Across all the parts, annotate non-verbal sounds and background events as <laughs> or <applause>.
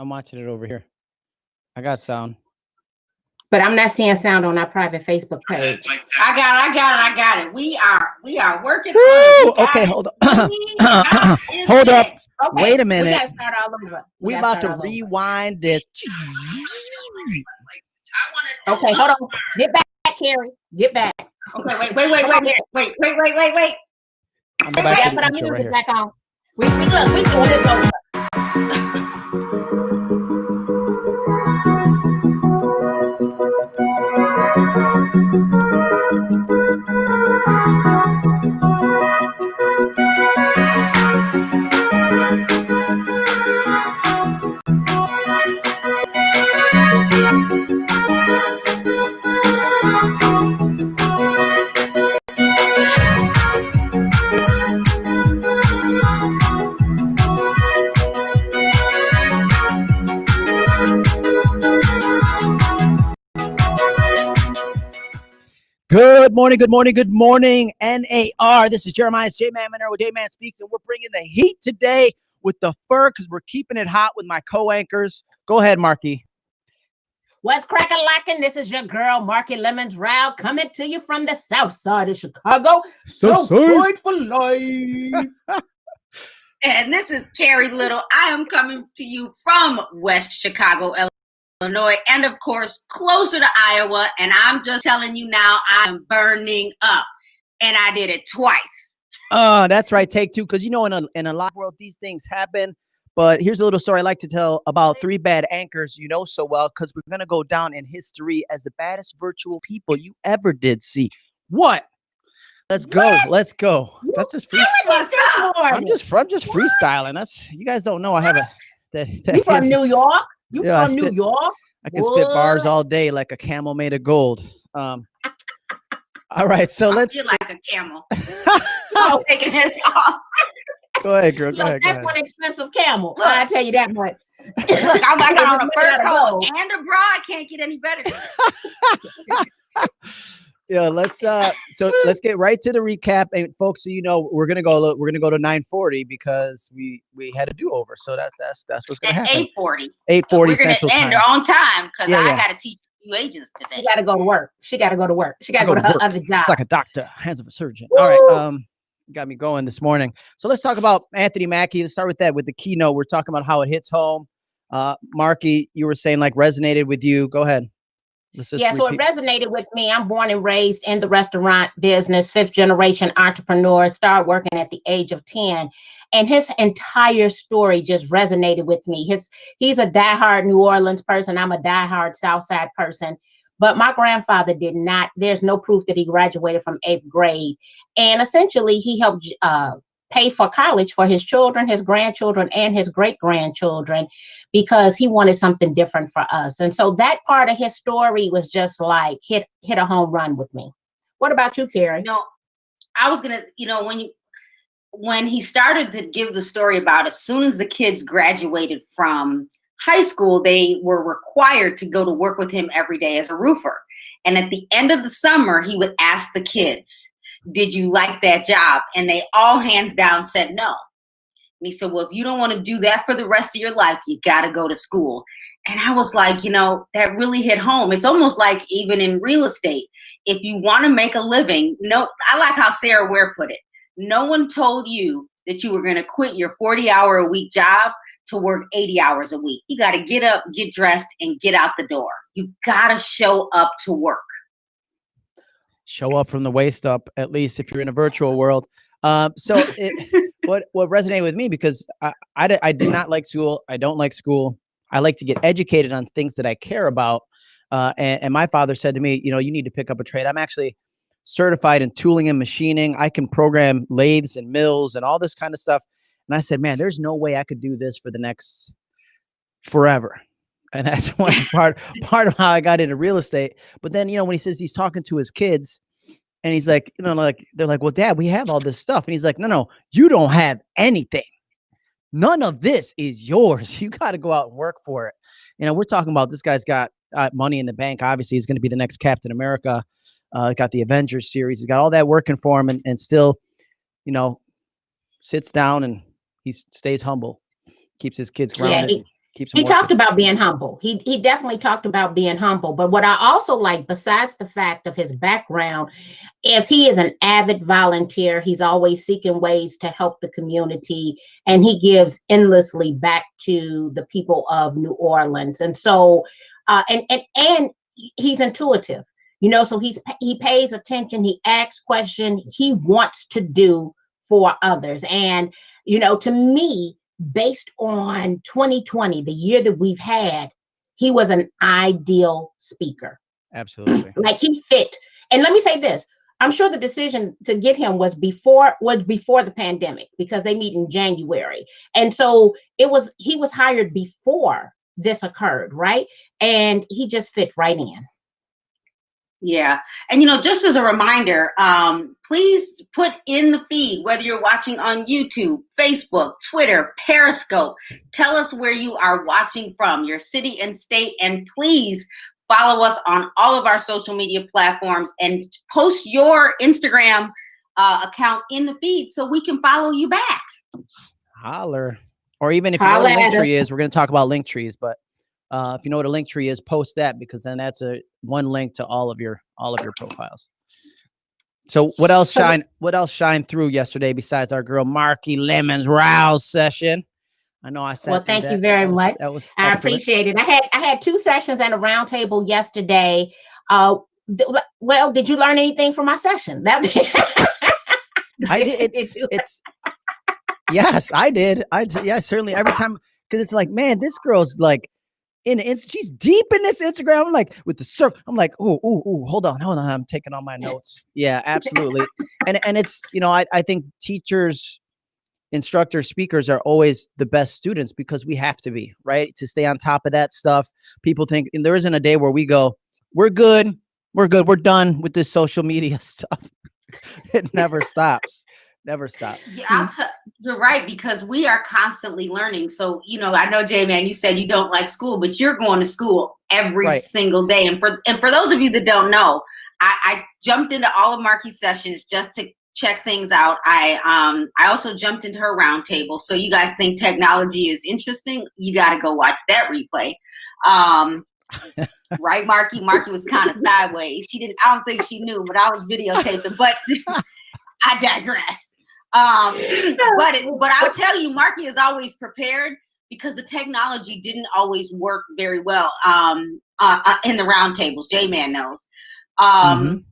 I'm watching it over here. I got sound. But I'm not seeing sound on our private Facebook page. I got it. I got it. I got it. We are we are working. Woo! on it. Okay, hold it. on. We Hold up. Okay, Wait a We minute. gotta start all over. We gotta about to start all over. rewind this. Okay, hold on. Get back, Carrie. Get back. Okay, wait, wait, wait, wait, wait, wait, wait, wait, wait, wait. I'm going We back gotta to put the our right here. back on. We, we look, we doing this over. Good morning, good morning, good morning, NAR. This is Jeremiah's J Man Monero with J Man Speaks, and we're bringing the heat today with the fur because we're keeping it hot with my co anchors. Go ahead, Marky. What's cracking lacking? This is your girl, Marky Lemons Row, coming to you from the south side of Chicago. So Southside for life. <laughs> And this is Carrie Little. I am coming to you from West Chicago, Illinois, and of course, closer to Iowa. And I'm just telling you now, I'm burning up. And I did it twice. Uh, that's right. Take two. Because you know, in a in a lot of world, these things happen. But here's a little story I like to tell about three bad anchors you know so well, because we're gonna go down in history as the baddest virtual people you ever did see. What? Let's go. What? Let's go. That's just free. I'm just I'm just freestyling. That's you guys don't know. I have a that, that You from New York? You Yeah, I from New spit- York? I can spit bars all day like a camel made of gold. Um. all right, so I let's feel like a camel. <laughs> I'm taking this off. go ahead, girl. Go Look, ahead. Go that's ahead. one expensive camel. Look. I tell you that much. Look, I'm, I got on a fur made out of coat and a bra. I can't get any better. <laughs> than that. yeah let's uh so let's get right to the recap and folks so you know we're gonna go we're gonna go to 940 because we we had a do-over so that's that's that's what's gonna At happen 840. 840 We're going central to end time on time because Yeah, I yeah. got to teach you agents today. She got to go to work. She got to go to work. She got to Go go to to her work. other job. it's like a doctor hands of a surgeon all right um got me going this morning so let's talk about anthony mackie let's start with that with the keynote we're talking about how it hits home uh marky you were saying like resonated with you go ahead let's just yeah, so it resonated with me. I'm born and raised in the restaurant business, fifth generation entrepreneur, started working at the age of 10. And his entire story just resonated with me. His he's a diehard New Orleans person. I'm a diehard Southside person. But my grandfather did not, there's no proof that he graduated from eighth grade. And essentially, he helped uh, pay for college for his children, his grandchildren, and his great grandchildren because he wanted something different for us. And so that part of his story was just like hit hit a home run with me. What about you, Carrie? No, I was gonna, you know, when you when he started to give the story about as soon as the kids graduated from high school, they were required to go to work with him every day as a roofer. And at the end of the summer, he would ask the kids, Did you like that job? And they all hands down said no. And he said, Well, if you don't want to do that for the rest of your life, you got to go to school. And I was like, you know, that really hit home. It's almost like even in real estate, if you want to make a living, no, I like how Sarah Ware put it. No one told you that you were going to quit your 40 hour a week job to work 80 hours a week. You got to get up, get dressed, and get out the door. You got to show up to work. Show up from the waist up at least if you're in a virtual world. Um so it, what what resonated with me because I, I I did not like school i don't like school. I like to get educated on things that i care about. Uh and, and my father said to me you know you need to pick up a trade. I'm actually certified in tooling and machining. I can program lathes and mills and all this kind of stuff. And i said man there's no way i could do this for the next forever and that's <laughs> one part part of how i got into real estate but then you know when he says he's talking to his kids and he's like, you know, like they're like, well, dad, we have all this stuff. And he's like, no, no, you don't have anything. None of this is yours. <laughs> You got to go out and work for it. You know, we're talking about this guy's got uh, money in the bank. Obviously, he's going to be the next Captain America. Uh, got the Avengers series. He's got all that working for him, and, and still, you know, sits down and he stays humble, keeps his kids Yeah, grounded. he, Keeps He talked about being humble. He he definitely talked about being humble. But what I also like, besides the fact of his background, is he is an avid volunteer. He's always seeking ways to help the community, and he gives endlessly back to the people of New Orleans. And so, uh, and and and he's intuitive. You know, so he's he pays attention. He asks questions. He wants to do for others. And you know, to me, based on 2020, the year that we've had, he was an ideal speaker. Absolutely. <clears throat> Like he fit. And let me say this. I'm sure the decision to get him was before was before the pandemic because they meet in January. And so it was he was hired before this occurred, right? And he just fit right in. Yeah. And you know, just as a reminder, um, please put in the feed whether you're watching on YouTube, Facebook, Twitter, Periscope. Tell us where you are watching from, your city and state, and please follow us on all of our social media platforms and post your Instagram uh, account in the feed so we can follow you back. Holler. Or even if you know Linktree is, we're going to talk about Linktrees, but uh, if you know what a Linktree is, post that because then that's a one link to all of your all of your profiles. So what else shine what else shined through yesterday besides our girl Marky Lemon's rouse session? I know I said Well, thank you very was, much. That was I excellent. appreciate it. I had I had two sessions and a roundtable yesterday. Uh, well, did you learn anything from my session? That <laughs> I did- you- it's yes, I did. I yeah, certainly every time because it's like, man, this girl's like in it's she's deep in this Instagram. I'm like with the circle. I'm like, oh, oh, oh, hold on, hold on. I'm taking all my <laughs> notes. Yeah, absolutely. and and it's you know, I I think teachers, instructors, speakers are always the best students because we have to be right to stay on top of that stuff. People think and there isn't a day where we go, we're good, we're good, we're done with this social media <laughs> stuff. it never stops. Never stops. Yeah, I'll tell you're right because we are constantly learning. So, you know, I know J Man, you said you don't like school, but you're going to school every Right. single day. And for and for those of you that don't know, I, I jumped into all of Marky's sessions just to check things out. I um I also jumped into her roundtable. So you guys think technology is interesting? You got to go watch that replay. Um, <laughs> right, Marky? Marky was kind of sideways. She didn't. I don't think she knew, but I was videotaping. But <laughs> I digress. Um, <clears throat> but it, but I'll tell you, Marky is always prepared because the technology didn't always work very well um, uh, uh, in the roundtables. J Man knows. Um,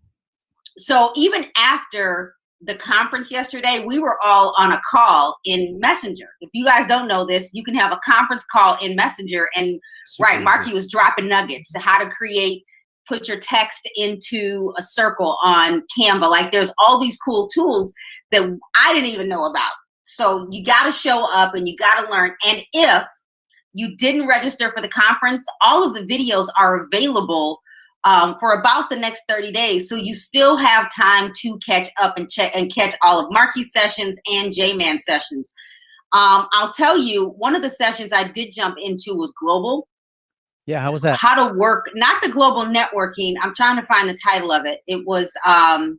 So even after the conference yesterday, we were all on a call in Messenger. If you guys don't know this, you can have a conference call in Messenger, and right. Marky was dropping nuggets to how to create, put your text into a circle on Canva. Like there's all these cool tools that I didn't even know about. So you got to show up and you got to learn. And if you didn't register for the conference, all of the videos are available um, for about the next 30 days. So you still have time to catch up and check and catch all of Marky's sessions and J-Man sessions. Um, I'll tell you, one of the sessions I did jump into was global Yeah, how was that? how to work not the global networking i'm trying to find the title of it it was um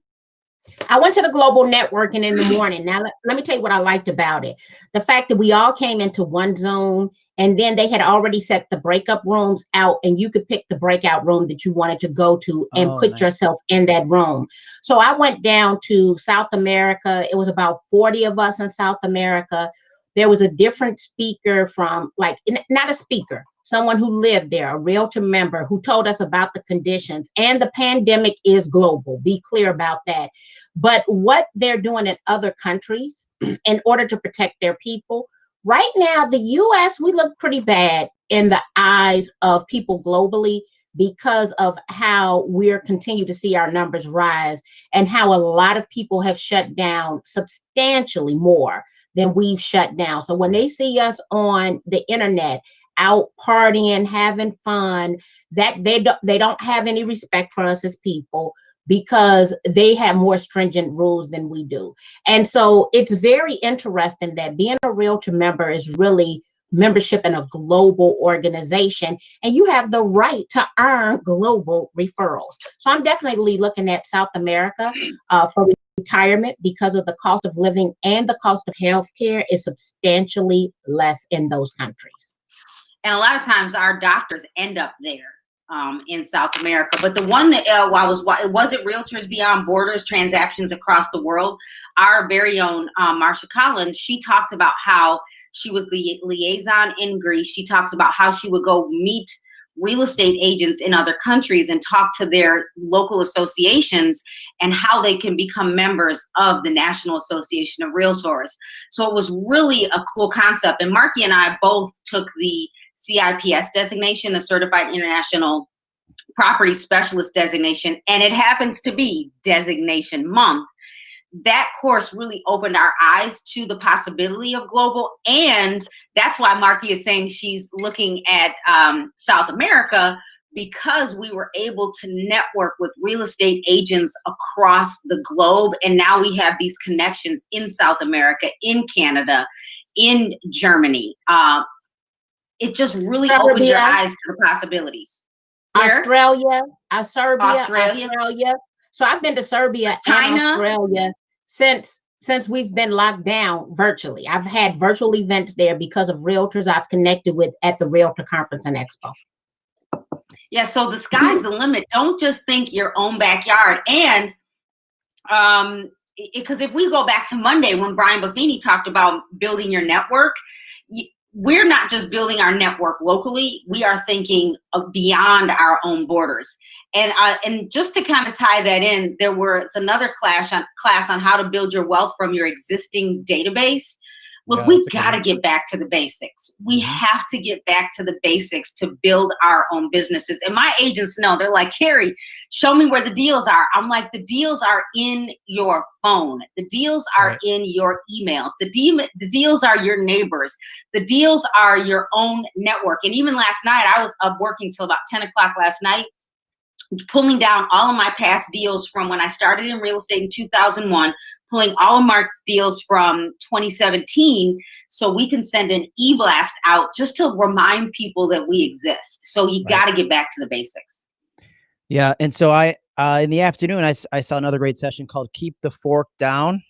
I went to the global networking in the morning. Now, let, let me tell you what I liked about it. The fact that we all came into one zone and then they had already set the breakup rooms out and you could pick the breakout room that you wanted to go to and Oh, put nice. yourself in that room. So I went down to South America. It was about 40 of us in South America. There was a different speaker from like not a speaker, someone who lived there, a realtor member who told us about the conditions and the pandemic is global. Be clear about that but what they're doing in other countries <clears throat> in order to protect their people. Right now, the US, we look pretty bad in the eyes of people globally because of how we're continue to see our numbers rise and how a lot of people have shut down substantially more than we've shut down. So when they see us on the internet out partying, having fun, that they don't they don't have any respect for us as people because they have more stringent rules than we do. And so it's very interesting that being a realtor member is really membership in a global organization and you have the right to earn global referrals. So I'm definitely looking at South America uh, for retirement because of the cost of living and the cost of healthcare is substantially less in those countries. And a lot of times our doctors end up there um, in South America. But the one that uh, I was, it wasn't Realtors Beyond Borders transactions across the world. Our very own um, Marsha Collins, she talked about how she was the liaison in Greece. She talks about how she would go meet real estate agents in other countries and talk to their local associations and how they can become members of the National Association of Realtors. So it was really a cool concept. And Marky and I both took the CIPS designation, the Certified International Property Specialist designation, and it happens to be designation month. That course really opened our eyes to the possibility of global, and that's why Marky is saying she's looking at um, South America because we were able to network with real estate agents across the globe, and now we have these connections in South America, in Canada, in Germany, uh, it just really Serbia, opens your eyes to the possibilities. Where? Australia, uh, Serbia, Australia. Australia. So I've been to Serbia China. and Australia since since we've been locked down virtually. I've had virtual events there because of realtors I've connected with at the Realtor Conference and Expo. Yeah, so the sky's the limit. Don't just think your own backyard. And um, because if we go back to Monday when Brian Buffini talked about building your network, we're not just building our network locally. We are thinking beyond our own borders. And uh, and just to kind of tie that in there was another class on class on how to build your wealth from your existing database Look, yeah, we've got to get back to the basics. We mm-hmm. have to get back to the basics to build our own businesses. And my agents know, they're like, Carrie, show me where the deals are. I'm like, the deals are in your phone. The deals are right. in your emails. The, de- the deals are your neighbors. The deals are your own network. And even last night, I was up working till about 10 o'clock last night pulling down all of my past deals from when I started in real estate in 2001, pulling all Mark's deals from 2017 so we can send an e-blast out just to remind people that we exist. So you right. got to get back to the basics. Yeah. And so I, uh, in the afternoon, I, I saw another great session called Keep the Fork Down.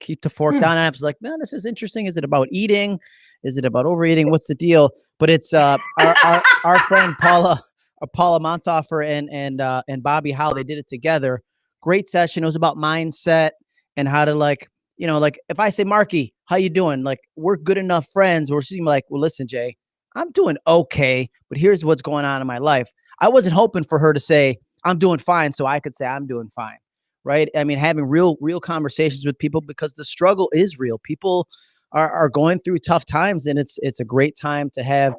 Keep the Fork hmm. Down. And I was like, man, this is interesting. Is it about eating? Is it about overeating? What's the deal? But it's uh, our, our, our friend Paula, uh, Paula Monthofer and, and, uh, and Bobbi Howe, they did it together. Great session. It was about mindset and how to like, you know, like if I say, Marky, how you doing? Like we're good enough friends where she's like, well, listen, Jay, I'm doing okay, but here's what's going on in my life. I wasn't hoping for her to say, I'm doing fine. So I could say I'm doing fine. Right. I mean, having real, real conversations with people because the struggle is real. People are, are going through tough times and it's, it's a great time to have,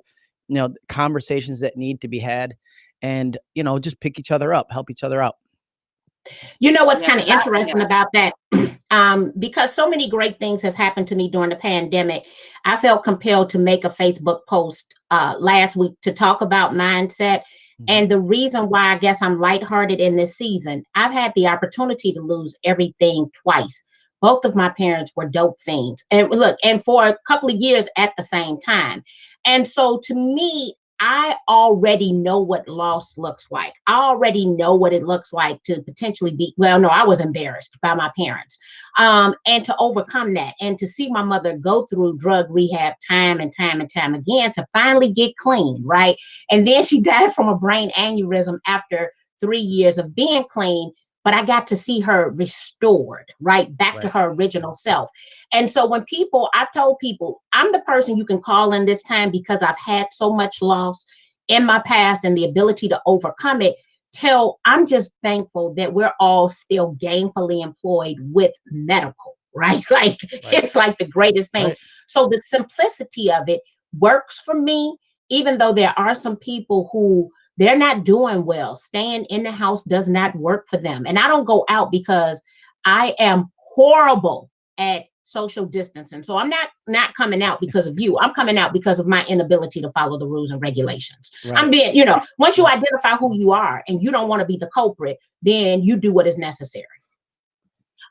you know, conversations that need to be had and, you know, just pick each other up, help each other out. You know what's yeah, kind of interesting yeah. about that? Um, because so many great things have happened to me during the pandemic, I felt compelled to make a Facebook post uh, last week to talk about mindset. Mm-hmm. And the reason why I guess I'm lighthearted in this season, I've had the opportunity to lose everything twice. Both of my parents were dope fiends. And look, and for a couple of years at the same time. And so to me, I already know what loss looks like. I already know what it looks like to potentially be, well, no, I was embarrassed by my parents. Um, and to overcome that and to see my mother go through drug rehab time and time and time again to finally get clean, right? And then she <laughs> died from a brain aneurysm after three years of being clean but I got to see her restored, right? Back right. to her original self. And so when people, I've told people, I'm the person you can call in this time because I've had so much loss in my past and the ability to overcome it. Tell I'm just thankful that we're all still gainfully employed with medical, <laughs> right? Like right. it's like the greatest thing. Right. So the simplicity of it works for me, even though there are some people who they're not doing well. Staying in the house does not work for them. And I don't go out because I am horrible at social distancing. So I'm not not coming out because of you. I'm coming out because of my inability to follow the rules and regulations. Right. I'm being, you know, once you identify who you are and you don't want to be the culprit, then you do what is necessary.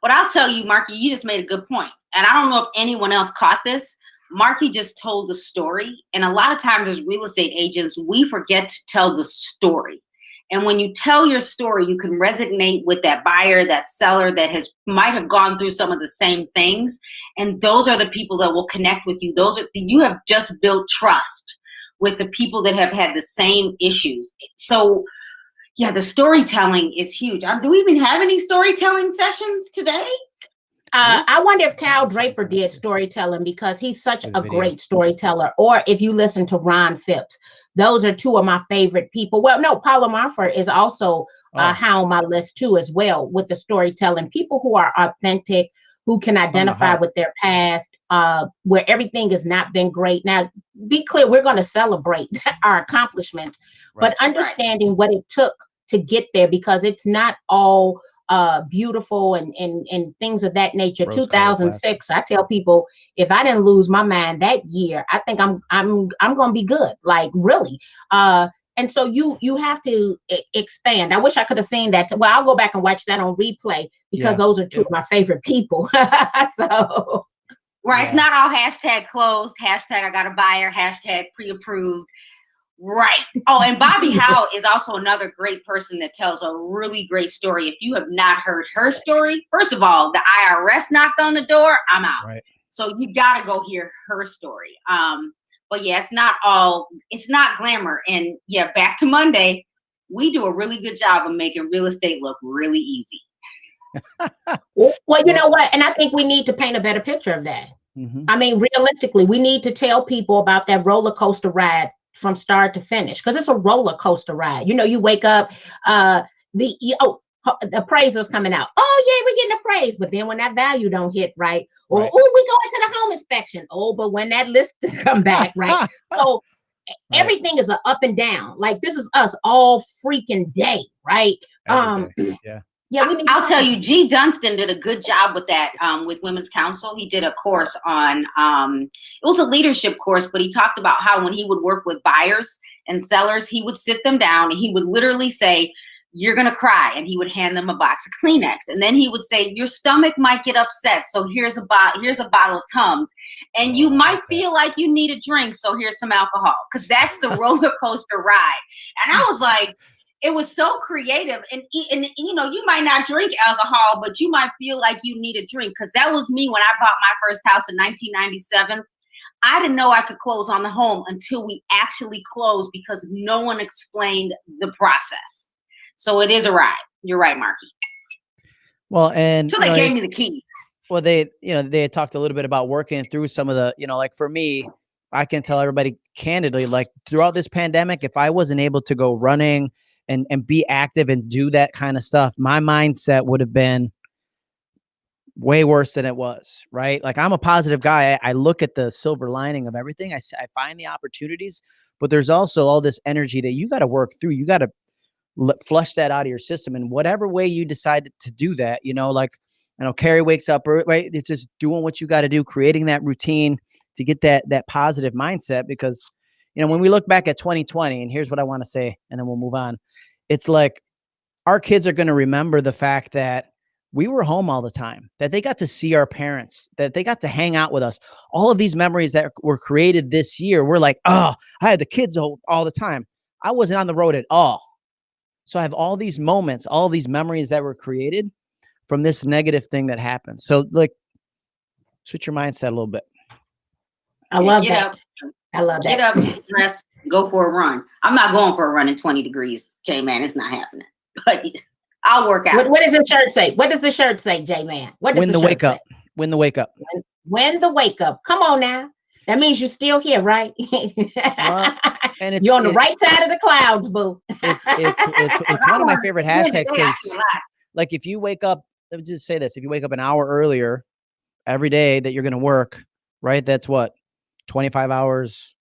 But I'll tell you, Marky, you just made a good point. And I don't know if anyone else caught this, Marky just told the story. And a lot of times as real estate agents, we forget to tell the story. And when you tell your story, you can resonate with that buyer, that seller that has might have gone through some of the same things. And those are the people that will connect with you. Those are you have just built trust with the people that have had the same issues. So, yeah, the storytelling is huge. Um, do we even have any storytelling sessions today? Uh, I wonder if Cal Draper did storytelling because he's such a great storyteller, or if you listen to Ron Phipps. Those are two of my favorite people. Well, no, Paula Marford is also uh, Oh, high on my list too, as well, with the storytelling. People who are authentic, who can identify heart. with their past, uh, where everything has not been great. Now, be clear, we're going to celebrate <laughs> our accomplishments, Right. but understanding what it took to get there because it's not all uh beautiful and and and things of that nature. Rose-colored 2006 i tell people if i didn't lose my mind that year i think i'm i'm i'm gonna be good like really. Uh and so you you have to expand. I wish i could have seen that. Well i'll go back and watch that on replay because Yeah. those are two of my favorite people. <laughs> So Right. It's not all hashtag closed, hashtag I got a buyer, hashtag pre-approved. Right. Oh, and Bobbi <laughs> Howe is also another great person that tells a really great story. If you have not heard her story, first of all, the IRS knocked on the door. I'm out. Right. So you got to go hear her story. Um, but yeah, it's not all. It's not glamour. And yeah, back to Monday. We do a really good job of making real estate look really easy. <laughs> well you know what and i think we need to paint a better picture of that Mhm. I mean, realistically, we need to tell people about that roller coaster ride from start to finish because it's a roller coaster ride. You know, you wake up, uh, the oh, the appraiser's coming out. Oh yeah, we're getting appraised, but then when that value don't hit right, or Right. oh, we go into the home inspection. Oh, but when that list <laughs> come back, right? <laughs> So Right. everything is a up and down. Like this is us all freaking day, right? Every um, day. yeah. Yeah, we need. I'll tell you, Gee Dunsten did a good job with that um, with Women's Council. He did a course on, um, it was a leadership course, but he talked about how when he would work with buyers and sellers, he would sit them down and he would literally say, You're going to cry. And he would hand them a box of Kleenex. And then he would say, Your stomach might get upset. So here's a, bo- here's a bottle of Tums. And you Oh, might feel like you need a drink. So here's some alcohol. Because that's the <laughs> roller coaster ride. And I was like, it was so creative. And, and you know you might not drink alcohol but you might feel like you need a drink. Because that was me when i bought my first house in 1997 i didn't know i could close on the home until we actually closed because no one explained the process. So it is a ride. You're right marky. Well, and so you they know, gave me the keys. Well they you know they talked a little bit about working through some of the you know like for me i can tell everybody candidly like throughout this pandemic if i wasn't able to go running and and be active and do that kind of stuff my mindset would have been way worse than it was right like i'm a positive guy i, I look at the silver lining of everything I, I find the opportunities but there's also all this energy that you got to work through you got to flush that out of your system And whatever way you decide to do that you know like I know Carrie wakes up, right? It's just doing what you got to do, creating that routine to get that that positive mindset. Because you know, when we look back at 2020, and here's what I want to say, and then we'll move on. It's like our kids are going to remember the fact that we were home all the time, that they got to see our parents, that they got to hang out with us. All of these memories that were created this year, we're like, oh, I had the kids all, all the time. I wasn't on the road at all. So I have all these moments, all these memories that were created from this negative thing that happened. So like switch your mindset a little bit. I love get that. up I love that. get up dress go for a run i'm not going for a run in 20 degrees j man it's not happening <laughs> but i'll work out What, what does the shirt say? What does the shirt say, J Man? What does Win the shirt wake say? up. Win the wake up. When the wake up. Come on now. That means you're still here, right? <laughs> And it's you're on the right side of the clouds, boo. It's it's <laughs> it's, it's one of my favorite hashtags because like if you wake up, let me just say this: if you wake up an hour earlier every day that you're going to work, right? That's what 25 hours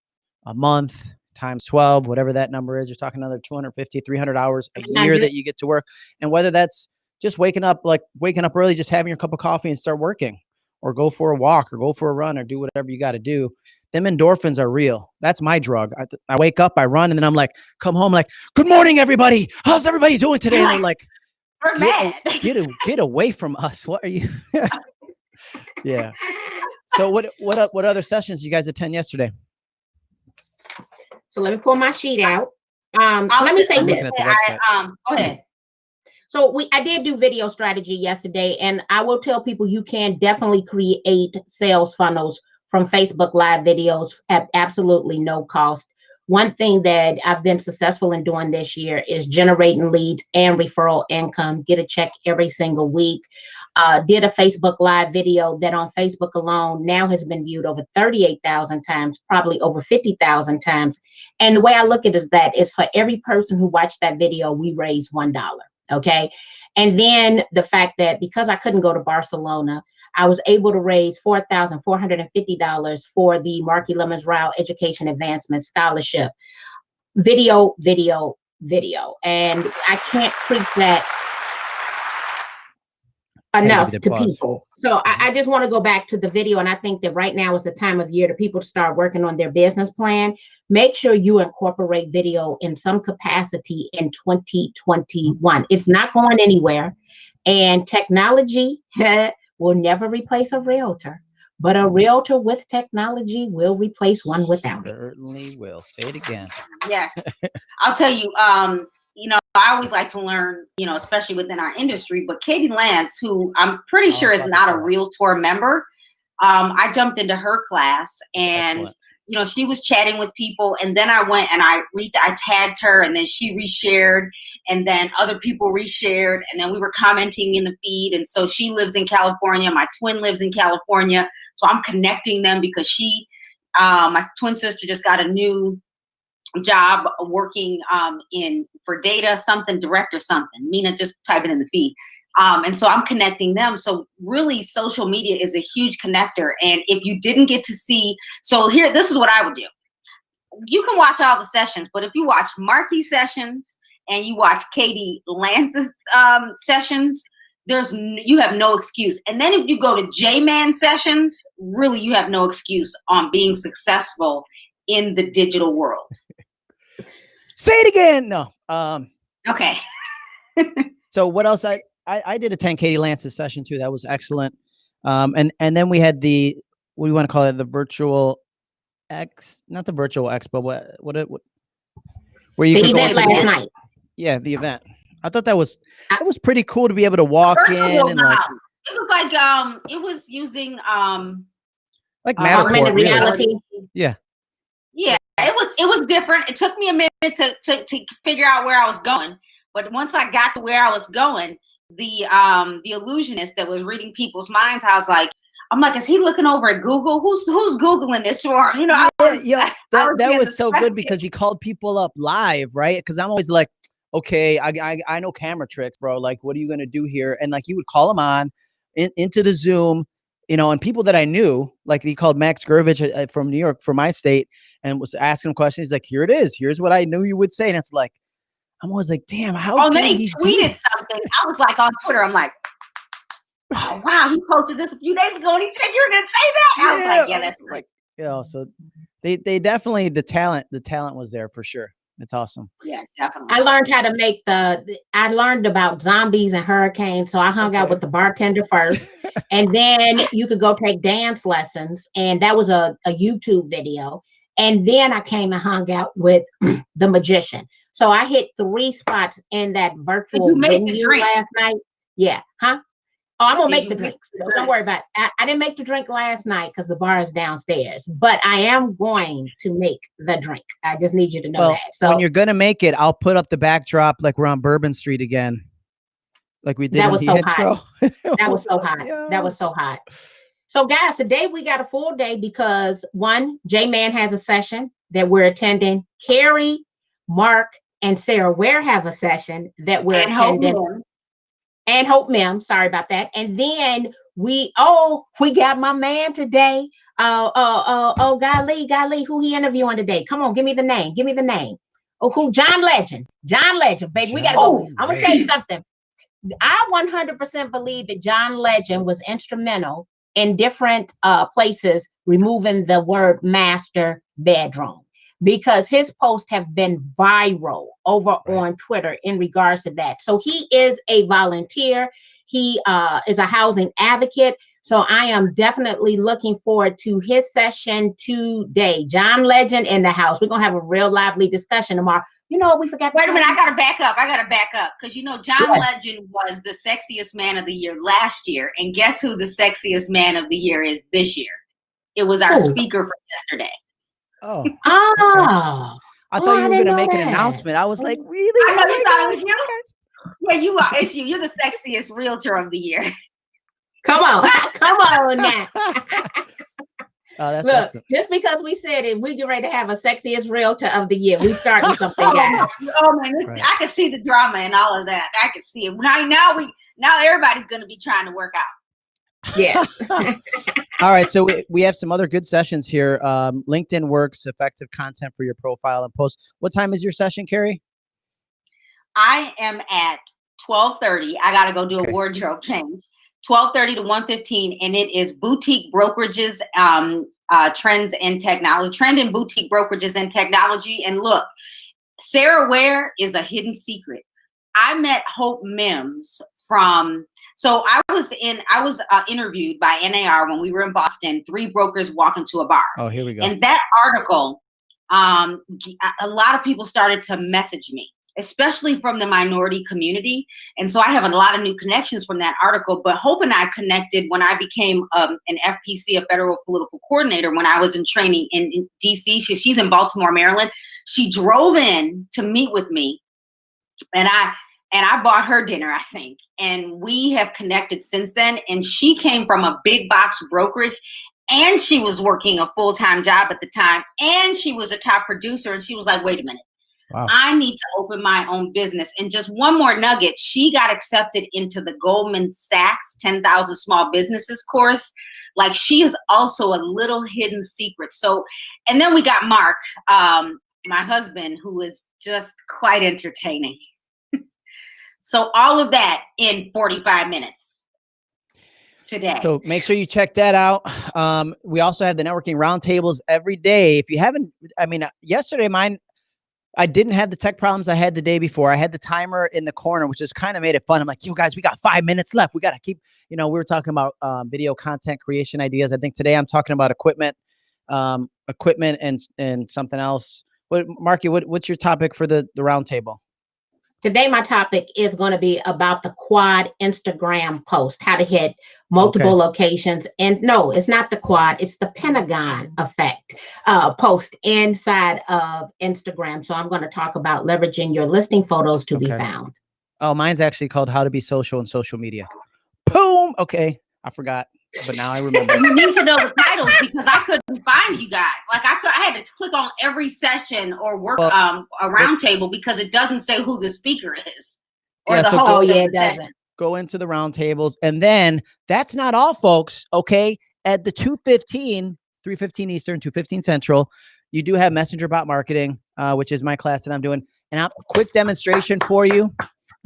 a month times 12, whatever that number is. You're talking another 250, 300 hours a year that you get to work, and whether that's just waking up, like waking up early, just having your cup of coffee and start working, or go for a walk, or go for a run, or do whatever you got to do. Them endorphins are real. That's my drug. I, I wake up, I run, and then I'm like, come home, like, good morning, everybody. How's everybody doing today? And they're like, <laughs> we're Get mad get a, get away from us. What are you? <laughs> yeah. <laughs> So what what what other sessions you guys attend yesterday? So let me pull my sheet out. Um, I'll let me say this. looking at the I, um go ahead So we I did do video strategy yesterday, and I will tell people you can definitely create sales funnels from Facebook Live videos at absolutely no cost. one thing that I've been successful in doing this year is generating leads and referral income. Get a check every single week. Uh, did a Facebook Live video that on Facebook alone now has been viewed over 38,000 times, probably over 50,000 times. And the way I look at it is that is for every person who watched that video, we raise $1. Okay. And then the fact that because I couldn't go to Barcelona, I was able to raise $4,450 for the Marky Lemons Rao Education Advancement Scholarship. Video, video, video. And I can't preach that enough to pause. people. So I, I just want to go back to the video. And I think that right now is the time of year to people to start working on their business plan. Make sure you incorporate video in some capacity in 2021. It's not going anywhere. And technology <laughs> will never replace a realtor, but a realtor with technology will replace one without it. Certainly will. Say it again. Yes. I'll tell you, um, you know, I always like to learn, you know, especially within our industry, but Katie Lance, who I'm pretty Oh, sure is not a. Realtor member, um, I jumped into her class and Excellent. you know, she was chatting with people, and then I went and I re- I tagged her, and then she reshared, and then other people reshared, and then we were commenting in the feed. And so she lives in California, my twin lives in California, so I'm connecting them because she, uh, my twin sister, just got a new job working um, in for data something direct or something. Mina just type it in the feed. Um, and so I'm connecting them. So really, social media is a huge connector. And if you didn't get to see, so here, this is what I would do. You can watch all the sessions, but if you watch Marky sessions and you watch Katie Lance's um, sessions, there's you have no excuse. And then if you go to J Man sessions, really you have no excuse on being successful in the digital world. Say it again. No. Um. Okay. <laughs> So what else? I I, I did attend Katie Lance's session too. That was excellent. Um. And and then we had the what do you want to call it? The virtual X, not the virtual X, but what what it what, where you The could go event last the- night. Yeah, the event. I thought that was I- that was pretty cool to be able to walk in and like it was like um it was using um like Uh, Matterport. Augmented really. reality. yeah it was it was different it took me a minute to, to to figure out where i was going but once i got to where i was going the um the illusionist that was reading people's minds i was like i'm like is he looking over at google who's who's googling this for him you know I Yeah, was, yeah, that, was that was so good because he called people up live, right? Because I'm always like, okay, I, I I know camera tricks, bro. Like, what are you gonna do here? And like, he would call him on in, into the Zoom, you know, and people that I knew, like he called Max Gervich uh, uh, from New York, from my state, and was asking him questions. He's like, here it is. Here's what I knew you would say, and it's like, I'm always like, damn, how oh did then he tweeted something i was like on twitter i'm like oh wow he posted this a few days ago and he said you were gonna say that i was like yeah that's like, you know, so they they definitely the talent the talent was there for sure. It's awesome. yeah definitely I learned how to make the, the- I learned about zombies and hurricanes. So I hung out with the bartender first. <laughs> and then you could go take dance lessons. And that was a, a YouTube video. And then I came and hung out with <clears throat> the magician. So I hit three spots in that virtual you venue last night. Yeah. Huh? Oh, I'm gonna make the make drinks. the Don't worry about it. I, I didn't make the drink last night because the bar is downstairs, but I am going to make the drink. I just need you to know Well, that. So when you're gonna make it, I'll put up the backdrop like we're on Bourbon Street again, like we did That was the so intro. hot. <laughs> that was so hot. That was so hot. So, guys, today we got a full day because one, J Man has a session that we're attending. Carrie, Mark, and Sarah Ware have a session that we're and attending. Moon. And Hope Mim, sorry about that. And then we, oh, we got my man today. Uh, uh, uh, oh, golly, golly, who he interviewing today? Come on, give me the name. Give me the name. Oh, who? John Legend. John Legend, baby. We gotta go. John I'm gonna tell you something. I 100% believe that John Legend was instrumental in different uh, places removing the word master bedroom because his posts have been viral over Right. on Twitter in regards to that. So he is a volunteer. He uh, is a housing advocate. So I am definitely looking forward to his session today. John Legend in the house. We're gonna have a real lively discussion tomorrow. You know what we forgot? Wait a minute. I gotta back up. I gotta back up because you know John Sure. Legend was the sexiest man of the year last year, and guess who the sexiest man of the year is this year? It was our Who? speaker for yesterday. Oh, Ah, I Oh, thought I you were gonna know make an announcement. I was like, really? I know Oh you thought it was you. Yeah, you are. It's you. You're the sexiest realtor of the year. <laughs> Come on, come on now. <laughs> Oh, that's Look, excellent. just because we said it, we get ready to have a sexiest realtor of the year. We starting <laughs> something, guys. Oh man, Right. I can see the drama and all of that. I can see it. Now, now we, now everybody's gonna be trying to work out. Yes. <laughs> All right, so we, we have some other good sessions here. Um, LinkedIn works, effective content for your profile and post. What time is your session, Carrie? I am at twelve thirty. I gotta go do Okay. a wardrobe change. Twelve thirty to one fifteen, and it is boutique brokerages, um, uh, trends and technology, trend and boutique brokerages and technology. And look, Sarah Ware is a hidden secret. I met Hope Mims from. So I was in. I was uh, interviewed by NAR when we were in Boston. Three brokers walk into a bar. Oh, here we go. And that article, um, a lot of people started to message me, especially from the minority community. And so I have a lot of new connections from that article. But Hope and I connected when I became um, an FPC, a federal political coordinator, when I was in training in, in DC. She, she's in Baltimore, Maryland. She drove in to meet with me, and I and I bought her dinner, I think. And we have connected since then. And she came from a big box brokerage. And she was working a full-time job at the time. And she was a top producer. And she was like wait a minute. Wow. i need to open my own business. And just one more nugget. She got accepted into the goldman sachs 10000 small businesses course. Like she is also a little hidden secret. So and then we got mark um, my husband who is just quite entertaining so all of that in 45 minutes today So make sure you check that out. Um, we also have the networking roundtables every day. If you haven't, I mean, uh, yesterday mine, I didn't have the tech problems I had the day before. I had the timer in the corner, which just kind of made it fun. I'm like, yo, guys, we got five minutes left. We got to keep, you know, we were talking about um, video content creation ideas. I think today I'm talking about equipment, um, equipment and and something else. What, Marky, what, what's your topic for the the roundtable? Today, my topic is going to be about the quad Instagram post, how to hit multiple locations. And no, it's not the quad, it's the Pentagon effect uh, post inside of Instagram. So I'm going to talk about leveraging your listing photos to be found. Oh, mine's actually called How to Be Social and Social Media. Boom. Okay, I forgot, but now I remember. you need to know the titles because I couldn't find you guys. Like I could, I had to click on every session or work Well, um a roundtable because it doesn't say who the speaker is or Yeah, the so- host. Oh, yeah, it doesn't. go into the roundtables and then that's not all folks okay at the 215 315 eastern 215 central you do have messenger bot marketing uh, which is my class that i'm doing and a quick demonstration for you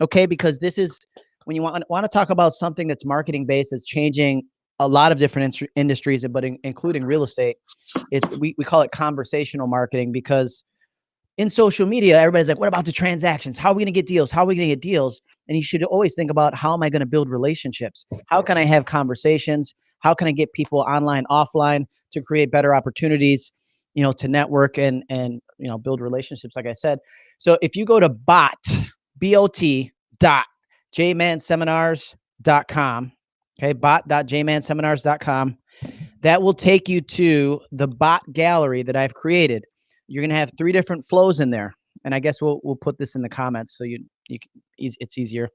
okay because this is when you want, want to talk about something that's marketing based that's changing a lot of different instru- industries but in, including real estate it's we, we call it conversational marketing because in social media everybody's like what about the transactions how are we going to get deals how are we going to get deals and you should always think about how am I going to build relationships? How can I have conversations? How can I get people online, offline to create better opportunities, you know, to network and and you know build relationships, like I said. So if you go to bot, B-O-T dot jmanseminars.com, okay, bot.jmanseminars.com, that will take you to the bot gallery that I've created. You're gonna have three different flows in there. And I guess we'll we'll put this in the comments so you you it's easier.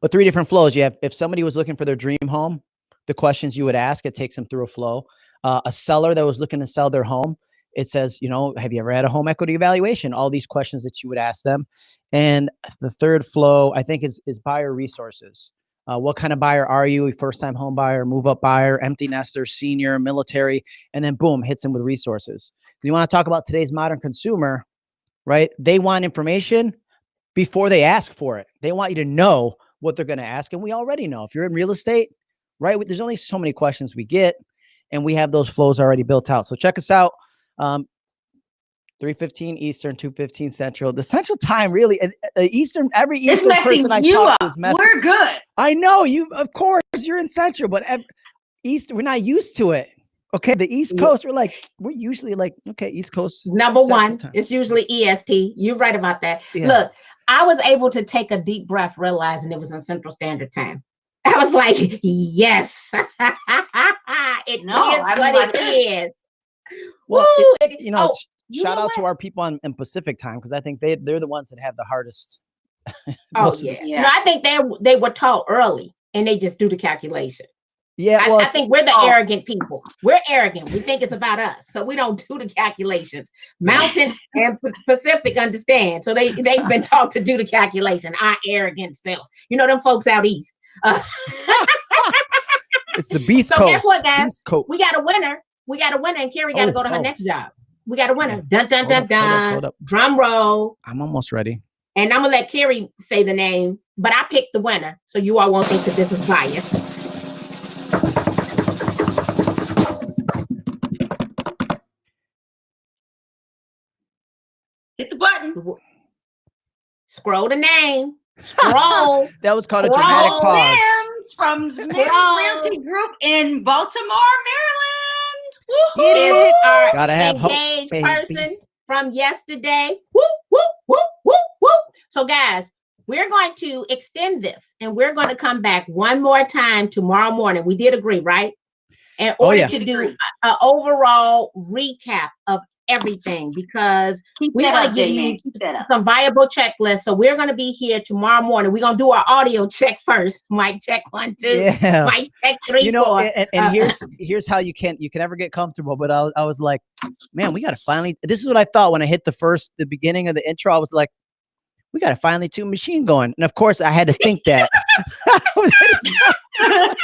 But three different flows. You have if somebody was looking for their dream home, the questions you would ask, it takes them through a flow. Uh, a seller that was looking to sell their home, it says, you know, have you ever had a home equity evaluation? All these questions that you would ask them. And the third flow, I think, is is buyer resources. Uh, what kind of buyer are you? A first time home buyer, move up buyer, empty nester, senior, military, and then boom, hits them with resources. You want to talk about today's modern consumer, right? They want information before they ask for it. They want you to know what they're going to ask. And we already know if you're in real estate, right? There's only so many questions we get, and we have those flows already built out. So check us out. Um, 315 Eastern, 215 Central. The Central Time really, uh, Eastern, every It's Eastern messing person I you talk up. to is messing. We're good. I know you, of course, you're in Central, but ev- East, we're not used to it. Okay, the East Yeah. Coast, we're like, we're usually like, okay, East Coast. Number Central one, Time. it's usually EST. You're right about that. Yeah. Look, I was able to take a deep breath, realizing it was in Central Standard Time. <laughs> I was like, yes, <laughs> it is No, I mean, what like it is. Well, Woo! it- It- you know, oh, it's- You shout know out to our people on in Pacific time because I think they they're the ones that have the hardest. <laughs> Oh most of the- yeah. Yeah. No, I think they they were taught early and they just do the calculation. yeah. I, Well, I think we're the Oh. arrogant people. We're arrogant. We think it's about us, so we don't do the calculations. Mountain <laughs> and Pacific understand, so they they've been taught to do the calculation. Our arrogant selves. You know them folks out east. Uh, it's the <laughs> Beast So Coast. guess what, guys? Beast Coast. we got a winner. We got a winner, and Carrie got to Oh, go to her oh. next job. We got a winner. Dun dun Hold dun up, hold up, dun. hold up. Drum roll. I'm almost ready. And I'm gonna let Carrie say the name, but I picked the winner, so you all won't think that this is biased. Hit the button. Scroll the name. Scroll. <laughs> That was called a dramatic pause. Mims from Mims Scroll. Realty Group in Baltimore, Maryland. Get is our Gotta have hope, engaged baby. person from yesterday. Whoop, whoop, whoop, whoop, whoop. So, guys, we're going to extend this and we're going to come back one more time tomorrow morning. We did agree, right? In Oh, order yeah. to do an overall recap of everything because Keep We that wanna up, give you Keep that up. some viable checklists. So we're going to be here tomorrow morning. We're going to do our audio <laughs> check first. Mic check one, two. Yeah. Mic check three, you know, four. and, and- and Uh, here's here's how you can you can never get comfortable. But I was, I was like, man, we gotta finally. This is what I thought when I hit the first the beginning of the intro. I was like, we gotta finally tune machine going. And of course, I had to think that. <laughs>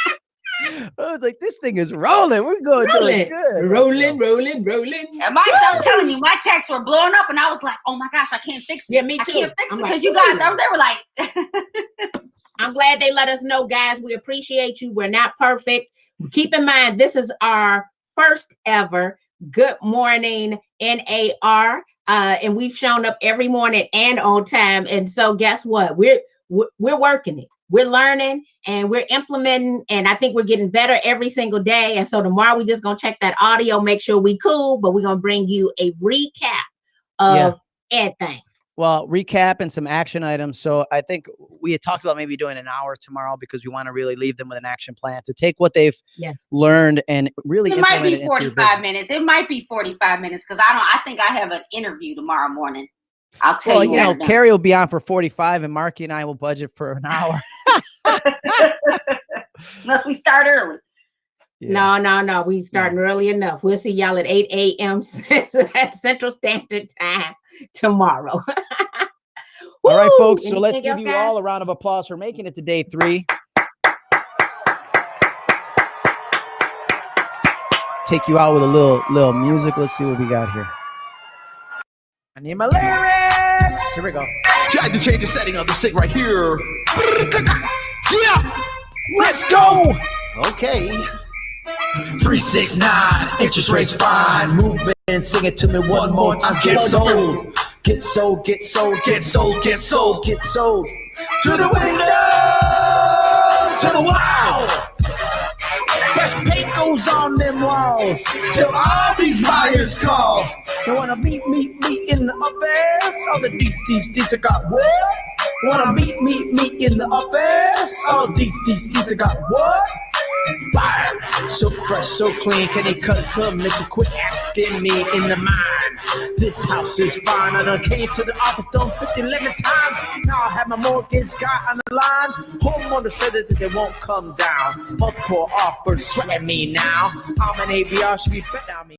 I was like, this thing is rolling. We're going Rolling, doing good. rolling, rolling, rolling. And my, I'm telling you, my texts were blowing up, and I was like, "Oh my gosh, I can't fix it. Yeah, me too. I too. can't fix I'm it like, because you guys." "Ooh." They were like, I'm glad they let us know, guys. We appreciate you. We're not perfect. Keep in mind, this is our first ever Good Morning NAR. Uh, and we've shown up every morning and on time. And so, guess what? We're we're, we're working it. We're learning and we're implementing. And I think we're getting better every single day. And so tomorrow we're just gonna check that audio, make sure we cool. But we're gonna bring you a recap of Yeah. everything. Well, recap and some action items. So I think we had talked about maybe doing an hour tomorrow because we want to really leave them with an action plan to take what they've Yeah. learned and really "It might be it 45 minutes. It might be 45 minutes because I don't. I think I have an interview tomorrow morning. I'll tell Well, you. you know, I'm. Carrie will be on for 45 and Marky and I will budget for an <laughs> hour. <laughs> Unless we start early. No, no, no. We starting early enough. We'll see y'all at 8 a.m. <laughs> Central Standard Time tomorrow. <laughs> All right, folks. So let's give you guys? all a round of applause for making it to day three. Take you out with a little little music. Let's see what we got here. I need my lyrics. Here we go. Try to change the setting of the stick right here. Yeah, Let's go. okay. Three six nine, interest rates fine. Move in, sing it to me one more time. Get sold, get sold, get sold, Get sold, get sold get sold. to the window, to the wall. Fresh paint goes on them walls. Till all these buyers call. You wanna meet, meet, meet in the office? All the these, these, these I got what? Wanna meet, meet, meet in the office? All these, these, these I got what? Fire. So fresh, so clean, can they cut his commission? Quit asking me in the mind. This house is fine. I done came to the office done 50, 11 times. Now I have my mortgage guy on the line. Homeowner said that they won't come down. Multiple offers sweating me now. I'm an ABR, should be betting on me.